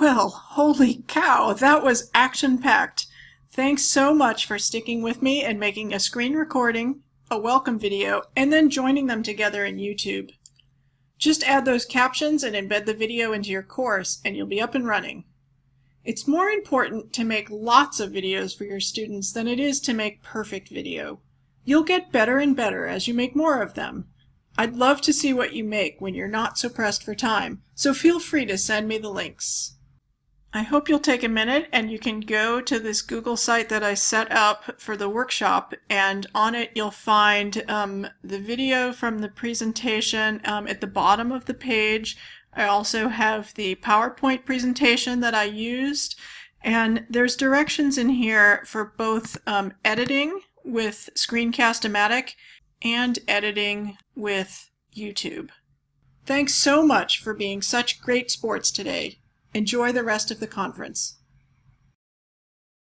Well, holy cow, that was action-packed. Thanks so much for sticking with me and making a screen recording, a welcome video, and then joining them together in YouTube. Just add those captions and embed the video into your course and you'll be up and running. It's more important to make lots of videos for your students than it is to make perfect video. You'll get better and better as you make more of them. I'd love to see what you make when you're not so pressed for time, so feel free to send me the links. I hope you'll take a minute and you can go to this Google site that I set up for the workshop and on it you'll find um, the video from the presentation um, at the bottom of the page. I also have the PowerPoint presentation that I used and there's directions in here for both um, editing with Screencast-O-Matic and editing with YouTube. Thanks so much for being such great sports today. Enjoy the rest of the conference.